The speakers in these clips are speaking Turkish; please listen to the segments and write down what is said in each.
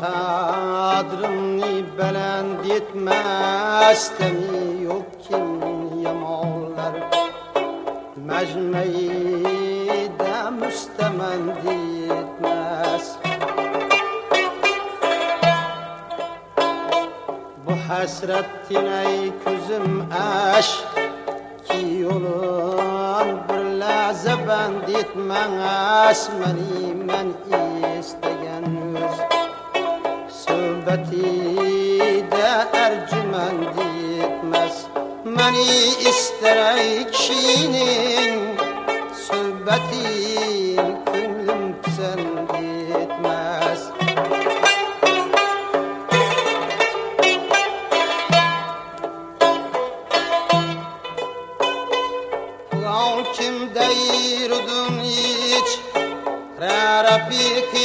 Kadrini belend etmez Demi yok kim Mecmeyi de müstemend etmez Bu hasretin ey közüm aş ki yolun bir lahza band etmez meni men istegan öz. Söhbeti de etmez Meni isterey kişinin Söhbetin könlüm pisend etmez Ulan kim deyirdin hiç? Rara bir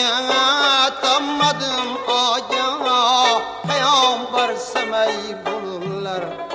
tammadım aya Peygamber semey bulurlar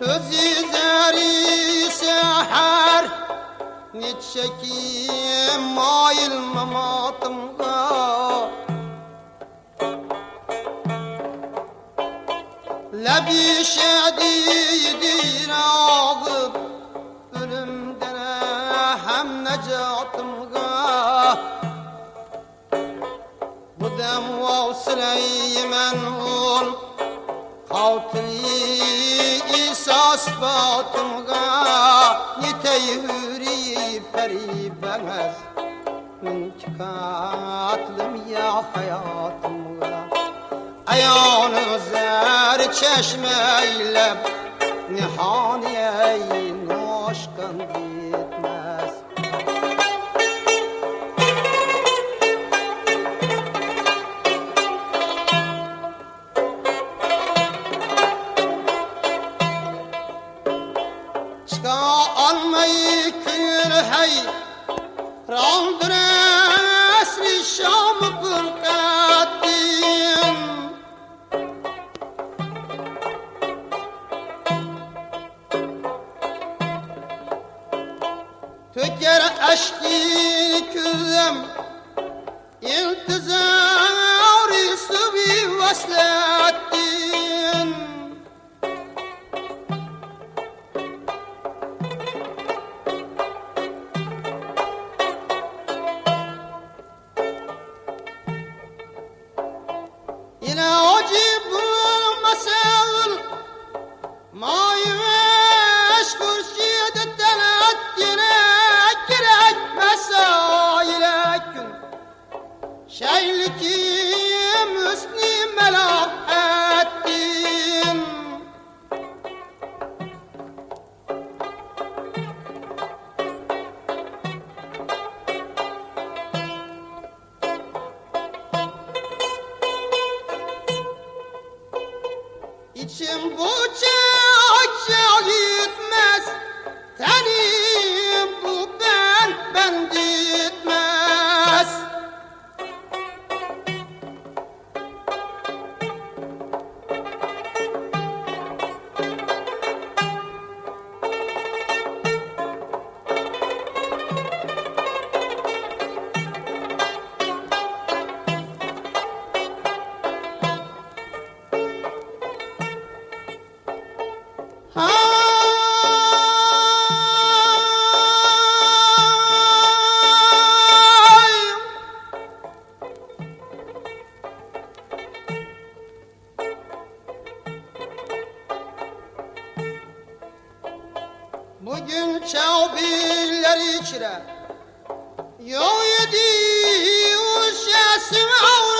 Közü deri seher Nitşekim mail mamatımga Lebi şedidir ağıp Ölümden hem necatımga. Bu dem vavsileyimen ol Hatri İsas batımga Niteyhüri peri bengez Min ya hayatımga Ayağını zer çeşmeyle Nihaniye noşkan almayı kül hey. Randır esri şamı pırkatin Töker eşki İçim bu çağ çağ gitmez. Tenim Bugün çavbiller içre Yol yedi uşasın avra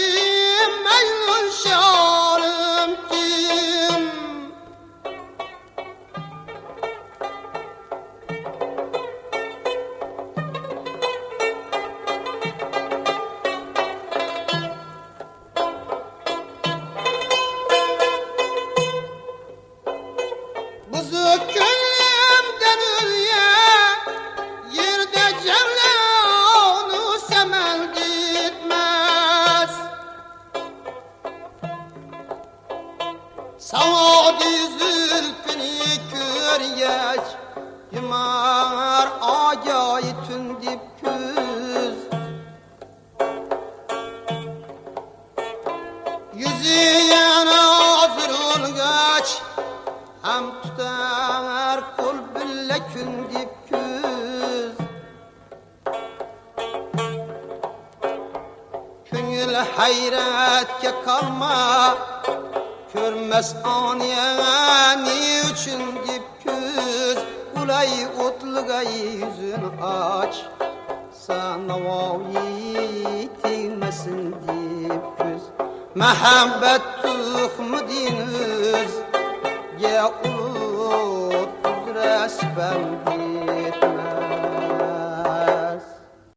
hayratga qolma ko'rmas oniya ne uchun deb ko'z ulay o'tlig'ay yuzini och sanovoyi tegmasin deb ko'z mahabbat tuhmidin o'zga ulug' uzra